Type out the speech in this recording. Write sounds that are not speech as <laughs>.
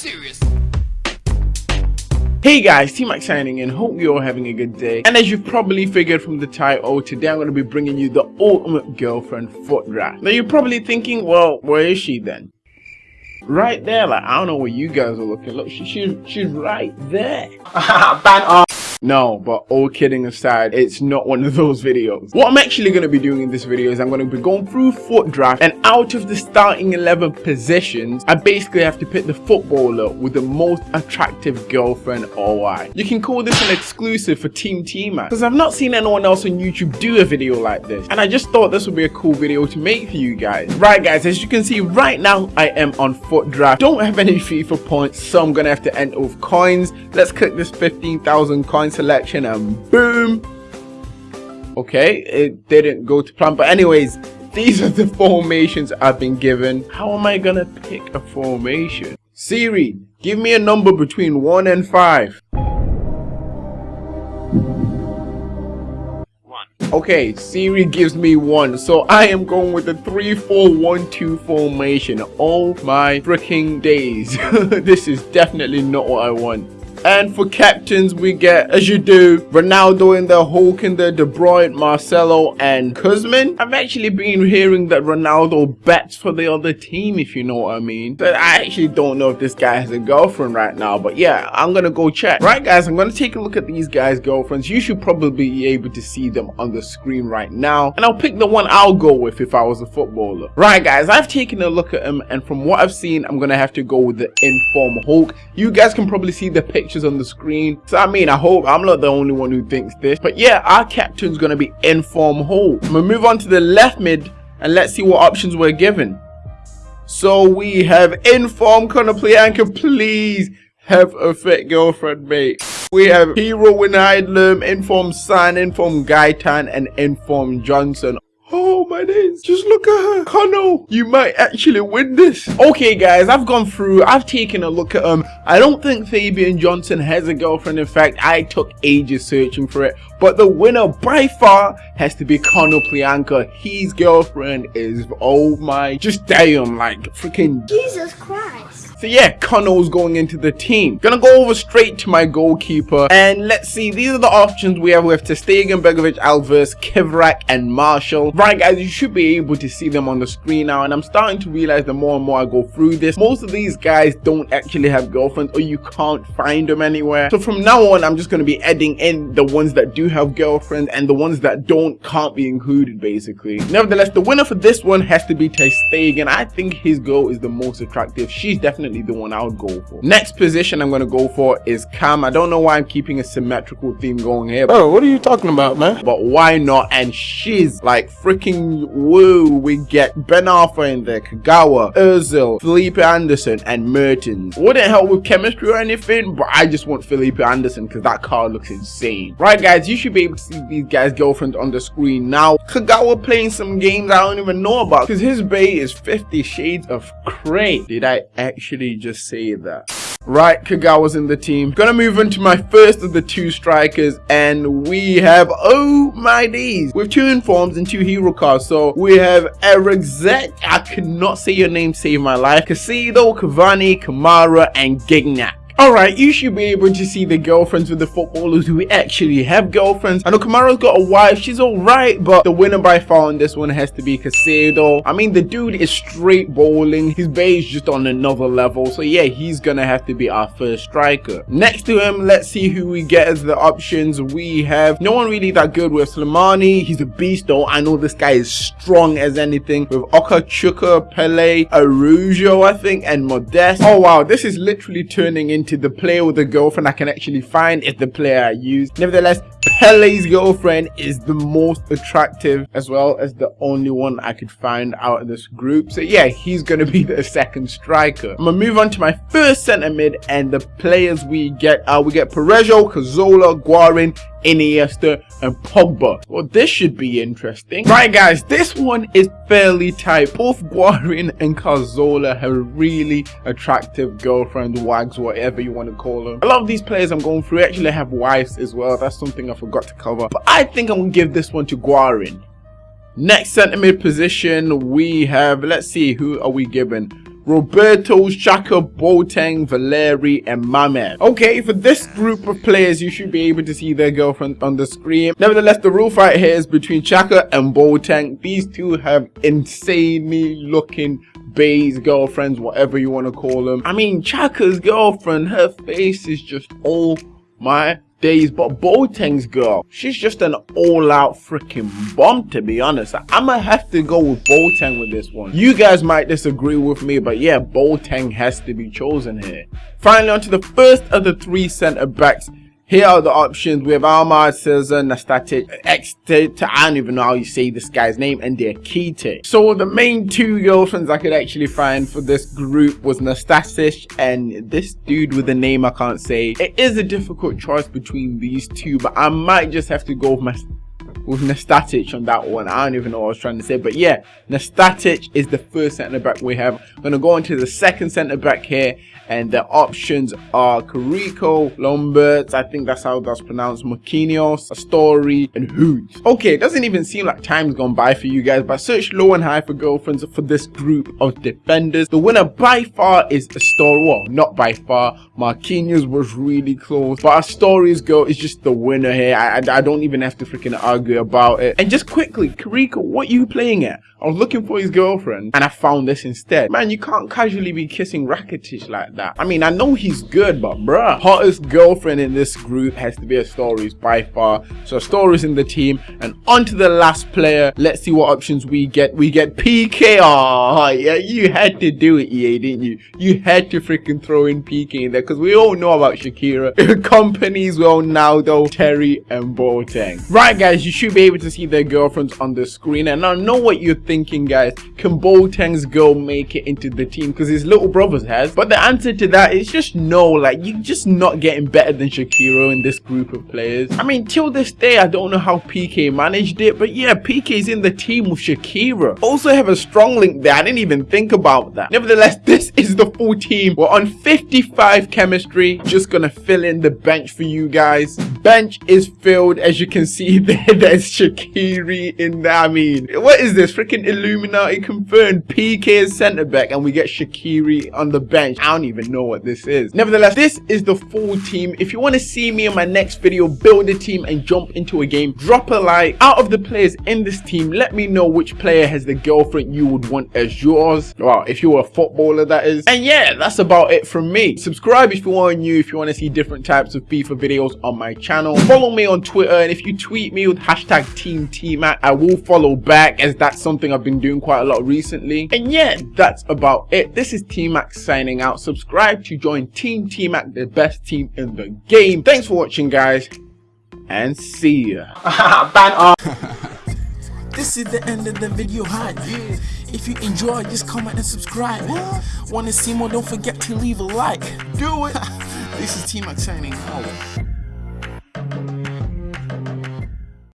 Serious. Hey guys, T-Mac signing in, hope you're all having a good day. And as you've probably figured from the title, today I'm going to be bringing you the ultimate girlfriend FUT draft. Now you're probably thinking, well, where is she then? Right there, like, I don't know where you guys are looking. Look, she, she, she's right there. <laughs> Ban off. No, but all kidding aside, it's not one of those videos. What I'm actually going to be doing in this video is I'm going to be going through FUT draft and out of the starting 11 positions, I basically have to pick the footballer with the most attractive girlfriend OI. You can call this an exclusive for Team T-Mac because I've not seen anyone else on YouTube do a video like this and I just thought this would be a cool video to make for you guys. Right guys, as you can see right now, I am on FUT draft. Don't have any FIFA points, so I'm going to have to end with coins. Let's click this 15,000 coins selection and boom okay it didn't go to plan but anyways these are the formations I've been given how am I gonna pick a formation Siri give me a number between 1 and 5 Okay, Siri gives me one, so I am going with the 3-4-1-2 formation. Oh my freaking days. <laughs> this is definitely not what I want. And for captains, we get, as you do, Ronaldo in the Hulk in the De Bruyne, Marcelo, and Kuzmin. I've actually been hearing that Ronaldo bets for the other team, if you know what I mean. But I actually don't know if this guy has a girlfriend right now, but yeah, I'm gonna go check. Right, guys, I'm gonna take a look at these guys' girlfriends. You should probably be able to see them on the screen right now. And I'll pick the one I'll go with if I was a footballer. Right, guys, I've taken a look at him, and from what I've seen, I'm gonna have to go with the inform Hulk. You guys can probably see the picture pictures on the screen. So I mean, I hope I'm not the only one who thinks this. But yeah, our captain's going to be Inform Hulk. We'll move on to the left mid and let's see what options we're given. So we have Inform Konoplyanka, please have a fit girlfriend, mate. We have Hero Wijnaldum, Inform San, Inform Gaitán, and Inform Johnson. Oh my days, just look at her. Connell, you might actually win this. Okay guys, I've gone through, I've taken a look at him. I don't think Fabian Johnson has a girlfriend. In fact, I took ages searching for it. But the winner by far has to be Konoplyanka. His girlfriend is, oh my, just damn, like freaking. Jesus Christ. So yeah, Connell's going into the team. Gonna go over straight to my goalkeeper. And let's see, these are the options we have with ter Stegen, Begovic, Alvarez, Kivrak, and Marshall. Right guys, you should be able to see them on the screen now. And I'm starting to realize the more and more I go through this, most of these guys don't actually have girlfriends or you can't find them anywhere. So from now on, I'm just gonna be adding in the ones that do have girlfriends and the ones that don't can't be included basically. Nevertheless, the winner for this one has to be ter Stegen. I think his girl is the most attractive. She's definitely definitely the one I would go for. Next position I'm going to go for is Cam. I don't know why I'm keeping a symmetrical theme going here. Oh, what are you talking about, man? But why not? And she's like freaking woo. We get Ben Arfa in there, Kagawa, Ozil, Felipe Anderson, and Mertens. Wouldn't help with chemistry or anything, but I just want Felipe Anderson because that card looks insane. Right, guys, you should be able to see these guys' girlfriends on the screen now. Kagawa playing some games I don't even know about because his bay is 50 shades of gray. Did I actually just say that. Right, Kagawa's in the team. Gonna move into my first of the two strikers, and we have, oh my days, with two informs and two hero cards. So we have Eric Zet, I cannot say your name, save my life, Casido, Cavani, Kamara, and Gignac. Alright, you should be able to see the girlfriends with the footballers who actually have girlfriends. I know Kamara's got a wife, she's alright, but the winner by far on this one has to be Casado. I mean, the dude is straight bowling. His bay is just on another level. So yeah, he's gonna have to be our first striker. Next to him, let's see who we get as the options. We have no one really that good with Slimani. He's a beast though. I know this guy is strong as anything. With Okachuka, Pellè, Arujo, I think, and Modeste. Oh wow, this is literally turning into to the player with a girlfriend I can actually find is the player I use. Nevertheless, Pellè's girlfriend is the most attractive as well as the only one I could find out of this group. So yeah, he's going to be the second striker. I'm going to move on to my first centre mid and the players we get are we get Parejo, Cazorla, Guarin, Iniesta and Pogba. Well, this should be interesting. Right, guys, this one is fairly tight. Both Guarin and Cazorla have really attractive girlfriends, wags, whatever you want to call them. A lot of these players I'm going through actually have wives as well. That's something I forgot to cover. But I think I'm going to give this one to Guarin. Next centre mid position, we have, let's see, who are we given? Roberto, Xhaka, Boateng, Valeri, and Mamed. Okay, for this group of players, you should be able to see their girlfriend on the screen. Nevertheless, the real fight here is between Xhaka and Boateng. These two have insanely looking Bay's girlfriends, whatever you want to call them. I mean, Xhaka's girlfriend, her face is just all my days, but Boateng's girl, she's just an all-out freaking bomb, to be honest. I'ma have to go with Boateng with this one. You guys might disagree with me, but yeah, Boateng has to be chosen here. Finally, on to the first of the three centre-backs. Here are the options. We have Amad, Cesar, Nastatic, Extate, I don't even know how you say this guy's name, and Diakite. So the main two girlfriends I could actually find for this group was Nastasic and this dude with a name I can't say. It is a difficult choice between these two, but I might just have to go with my with Nastatic on that one. I don't even know what I was trying to say. But yeah, Nastatic is the first centre back we have. I'm going to go into the second centre back here. And the options are Carriço, Lombaerts, I think that's how that's pronounced, Marquinhos, Astori, and Hoot. Okay, it doesn't even seem like time's gone by for you guys, but search low and high for girlfriends for this group of defenders. The winner by far is Astori. Well, not by far. Marquinhos was really close. But Astori's girl is just the winner here. I, I, I don't even have to freaking argue about it. And just quickly, Carriço, what are you playing at? I was looking for his girlfriend and I found this instead. Man, you can't casually be kissing Rakitic like that. I mean, I know he's good, but bruh. Hottest girlfriend in this group has to be Astori's by far. So Astori's in the team. And on to the last player. Let's see what options we get. We get Piqué. Oh, yeah, you had to do it, EA, didn't you? You had to freaking throw in Piqué in there because we all know about Shakira. <laughs> Companies well now though, Terry and Boateng. Right, guys, you should be able to see their girlfriends on the screen. And I know what you're thinking, guys. Can Boateng's girl make it into the team? Because his little brothers has. But the answer to that is just no. Like, you're just not getting better than Shakira in this group of players. I mean, till this day, I don't know how Piqué managed it. But yeah, Piqué's in the team with Shakira. Also have a strong link there. I didn't even think about that. Nevertheless, <laughs> this is the full team. We're on 55 chemistry. Just gonna fill in the bench for you guys. Bench is filled. As you can see <laughs> there, there's Shaqiri in there. I mean, what is this? Freaking Illuminati confirmed Piqué is centre back and we get Shaqiri on the bench. I don't even know what this is. Nevertheless, this is the full team. If you want to see me in my next video, build a team and jump into a game, drop a like. Out of the players in this team, let me know which player has the girlfriend you would want as yours. Well, if you're a footballer, that is. And yeah, that's about it from me. Subscribe if you are new, if you want to see different types of FIFA videos on my channel. Follow me on Twitter, and if you tweet me with hashtag Team TMAC, I will follow back as that's something I've been doing quite a lot recently. And yeah, that's about it. This is T-Mac signing out. Subscribe to join Team T-Mac, the best team in the game. Thanks for watching, guys, and see ya. <laughs> Ban off. <laughs> This is the end of the video hype. If you enjoy, just comment and subscribe. Wanna see more? Don't forget to leave a like. Do it. <laughs> this is T Mac signing out.